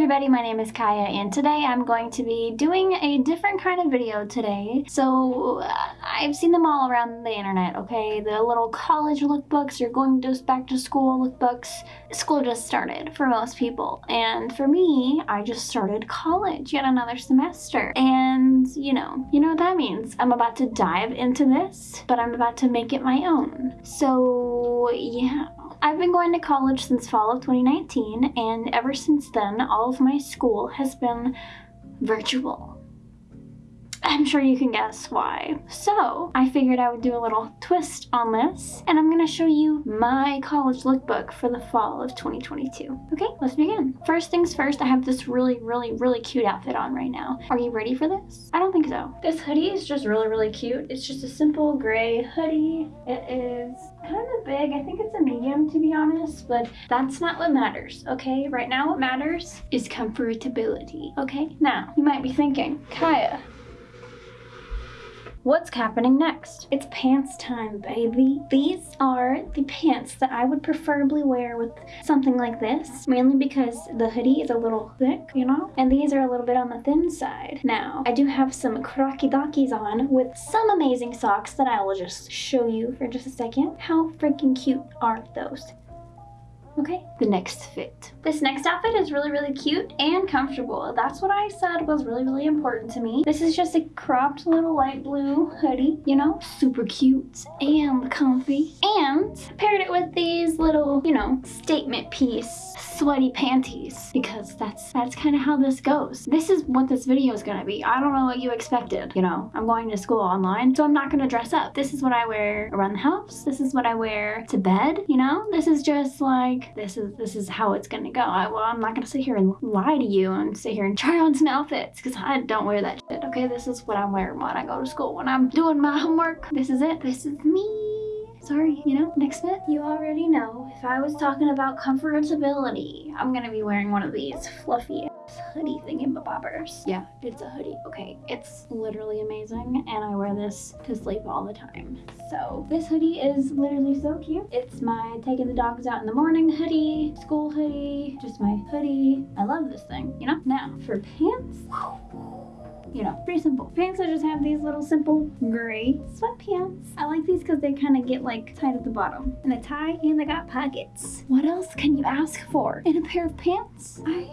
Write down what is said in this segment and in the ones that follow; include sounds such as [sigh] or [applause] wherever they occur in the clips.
everybody, my name is Kaya and today I'm going to be doing a different kind of video today. So uh, I've seen them all around the internet, okay? The little college lookbooks, you're going just back to school lookbooks. School just started for most people and for me, I just started college, yet another semester. And you know, you know what that means. I'm about to dive into this, but I'm about to make it my own. So yeah, I've been going to college since fall of 2019 and ever since then all of my school has been virtual. I'm sure you can guess why. So I figured I would do a little twist on this and I'm gonna show you my college lookbook for the fall of 2022. Okay, let's begin. First things first, I have this really, really, really cute outfit on right now. Are you ready for this? I don't think so. This hoodie is just really, really cute. It's just a simple gray hoodie. It is kind of big. I think it's a medium to be honest, but that's not what matters, okay? Right now what matters is comfortability, okay? Now, you might be thinking, Kaya, What's happening next? It's pants time, baby. These are the pants that I would preferably wear with something like this, mainly because the hoodie is a little thick, you know? And these are a little bit on the thin side. Now, I do have some crocky dockies on with some amazing socks that I will just show you for just a second. How freaking cute are those? Okay, the next fit. This next outfit is really, really cute and comfortable. That's what I said was really, really important to me. This is just a cropped little light blue hoodie, you know, super cute and comfy. And paired it with these little, you know, statement piece sweaty panties because that's that's kind of how this goes. This is what this video is gonna be. I don't know what you expected. You know, I'm going to school online, so I'm not gonna dress up. This is what I wear around the house. This is what I wear to bed. You know, this is just like this is this is how it's gonna go. I, well, I'm not gonna sit here and lie to you and sit here and [laughs] try on some outfits because I don't wear that shit. Okay, this is what I'm wearing when I go to school. When I'm doing my homework, this is it. This is me sorry, you know, next bit. You already know, if I was talking about comfortability, I'm gonna be wearing one of these fluffy hoodie thingamabobbers. Yeah, it's a hoodie. Okay, it's literally amazing and I wear this to sleep all the time. So this hoodie is literally so cute. It's my taking the dogs out in the morning hoodie, school hoodie, just my hoodie. I love this thing, you know? Now, for pants, you know, pretty simple. Pants I just have these little simple gray sweatpants. I like these because they kind of get like tight at the bottom. And a tie and they got pockets. What else can you ask for in a pair of pants? I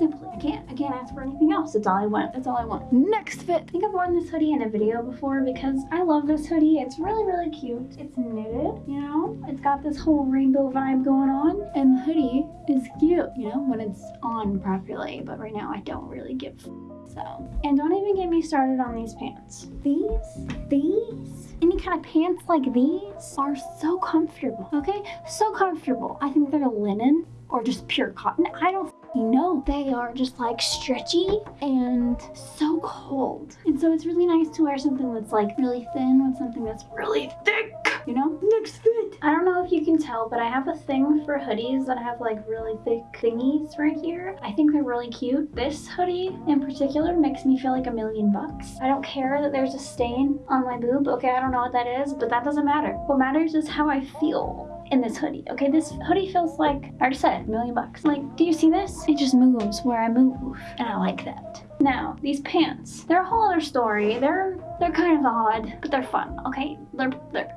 simply, I can't, I can't ask for anything else. That's all I want. That's all I want. Next fit. I think I've worn this hoodie in a video before because I love this hoodie. It's really, really cute. It's knitted, you know? It's got this whole rainbow vibe going on. And the hoodie is cute, you know, when it's on properly. But right now I don't really give so. And don't even get me started on these pants. These, these, any kind of pants like these are so comfortable, okay? So comfortable. I think they're linen or just pure cotton. I don't know. They are just like stretchy and so cold. And so it's really nice to wear something that's like really thin with something that's really thick you know? Next fit. I don't know if you can tell, but I have a thing for hoodies that have like really thick thingies right here. I think they're really cute. This hoodie in particular makes me feel like a million bucks. I don't care that there's a stain on my boob. Okay, I don't know what that is, but that doesn't matter. What matters is how I feel in this hoodie. Okay, this hoodie feels like, I already said, a million bucks. Like, do you see this? It just moves where I move, and I like that. Now, these pants, they're a whole other story. They're they're kind of odd, but they're fun, okay? They're, they're,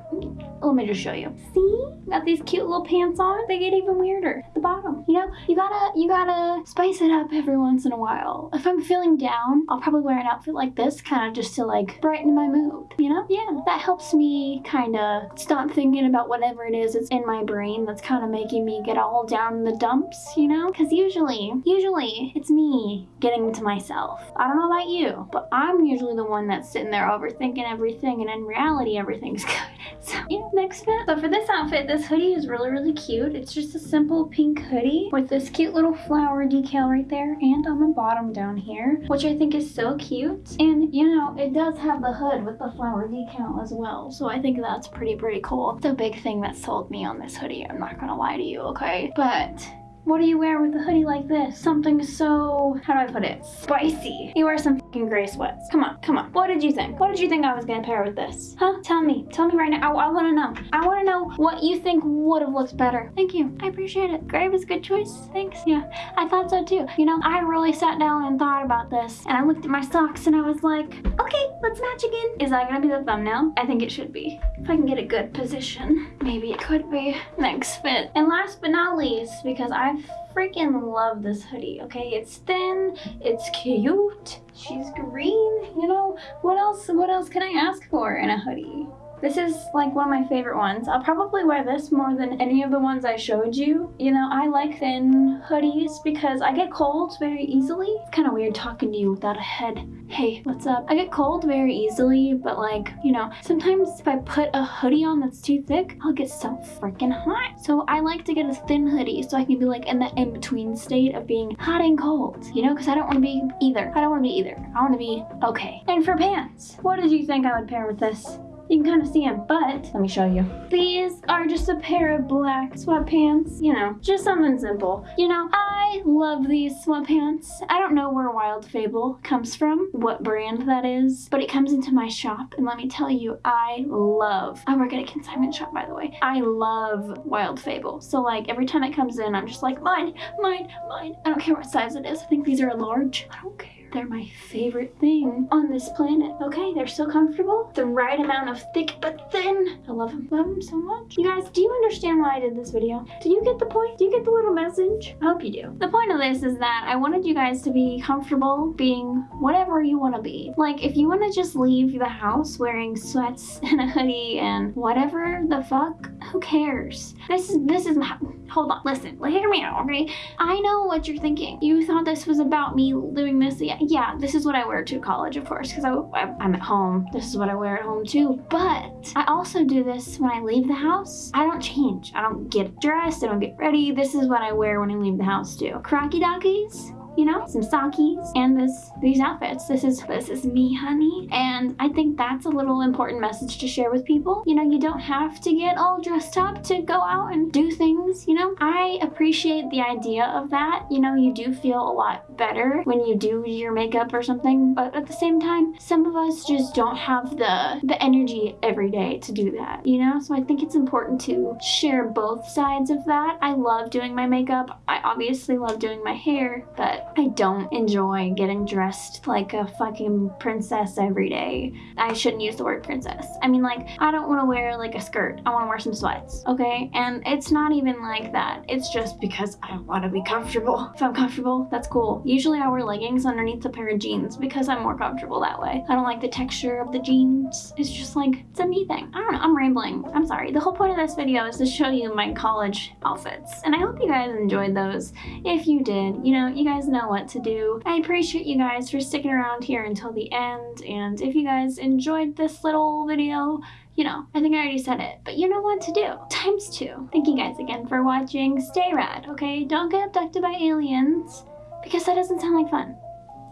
let me just show you. See? Got these cute little pants on. They get even weirder at the bottom. You know, you gotta, you gotta spice it up every once in a while. If I'm feeling down, I'll probably wear an outfit like this, kind of just to like brighten my mood, you know? Yeah, that helps me kind of stop thinking about whatever it is that's in my brain that's kind of making me get all down in the dumps, you know? Because usually, usually it's me getting to myself. I don't know about you, but I'm usually the one that's sitting there overthinking everything and in reality everything's [laughs] good. So yeah, next fit. So for this outfit, this hoodie is really, really cute. It's just a simple pink hoodie with this cute little flower decal right there and on the bottom down here, which I think is so cute. And you know, it does have the hood with the flower decal as well. So I think that's pretty, pretty cool. The big thing that sold me on this hoodie, I'm not gonna lie to you, okay? But What do you wear with a hoodie like this? Something so, how do I put it? Spicy. You wear some fucking gray sweats. Come on, come on. What did you think? What did you think I was gonna pair with this? Huh? Tell me. Tell me right now. I, I wanna know. I wanna know what you think would have looked better. Thank you. I appreciate it. Gray was a good choice. Thanks. Yeah, I thought so too. You know, I really sat down and thought about this and I looked at my socks and I was like, okay, let's match again. Is that gonna be the thumbnail? I think it should be. If I can get a good position, maybe it could be next fit. And last but not least, because I freaking love this hoodie, okay? It's thin, it's cute, she's green, you know? What else, what else can I ask for in a hoodie? This is like one of my favorite ones. I'll probably wear this more than any of the ones I showed you. You know, I like thin hoodies because I get cold very easily. It's kind of weird talking to you without a head. Hey, what's up? I get cold very easily, but like, you know, sometimes if I put a hoodie on that's too thick, I'll get so freaking hot. So I like to get a thin hoodie so I can be like in the in-between state of being hot and cold, you know, because I don't want to be either. I don't want to be either. I want to be okay. And for pants, what did you think I would pair with this? You can kind of see them, but let me show you. These are just a pair of black sweatpants, you know, just something simple. You know, I love these sweatpants. I don't know where Wild Fable comes from, what brand that is, but it comes into my shop, and let me tell you, I love, I work at a consignment shop, by the way. I love Wild Fable. So like, every time it comes in, I'm just like, mine, mine, mine. I don't care what size it is. I think these are a large. I don't care. They're my favorite thing on this planet. Okay, they're so comfortable. The right amount of thick but thin. I love them. Love them so much. You guys, do you understand why I did this video? Do you get the point? Do you get the little message? I hope you do. The point of this is that I wanted you guys to be comfortable being whatever you want to be. Like, if you want to just leave the house wearing sweats [laughs] and a hoodie and whatever the fuck, who cares? This is, this is, my, hold on, listen, hear me out, okay? I know what you're thinking. You thought this was about me doing this. Yeah, yeah, this is what I wear to college, of course, because I'm at home. This is what I wear at home too. But I also do this when I leave the house. I don't change. I don't get dressed. I don't get ready. This is what I wear when I leave the house too. Crocky dockies, you know, some sockies and this these outfits. This is this is me, honey. And I think that's a little important message to share with people. You know, you don't have to get all dressed up to go out and do things, you know? I appreciate the idea of that. You know, you do feel a lot better when you do your makeup or something, but at the same time, some of us just don't have the the energy every day to do that, you know? So I think it's important to share both sides of that. I love doing my makeup. I obviously love doing my hair, but I don't enjoy getting dressed like a fucking princess every day. I shouldn't use the word princess. I mean like, I don't want to wear like a skirt. I want to wear some sweats, okay? And it's not even like that. It's just because I want to be comfortable. If I'm comfortable, that's cool. Usually I wear leggings underneath a pair of jeans because I'm more comfortable that way. I don't like the texture of the jeans. It's just like, it's a me thing. I don't know, I'm rambling. I'm sorry. The whole point of this video is to show you my college outfits. And I hope you guys enjoyed those. If you did, you know, you guys know what to do. I appreciate you guys for sticking around here until the end, and if you guys enjoyed this little video, you know, I think I already said it, but you know what to do. Times two. Thank you guys again for watching. Stay rad, okay? Don't get abducted by aliens, because that doesn't sound like fun.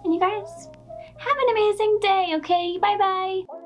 And you guys, have an amazing day, okay? Bye-bye!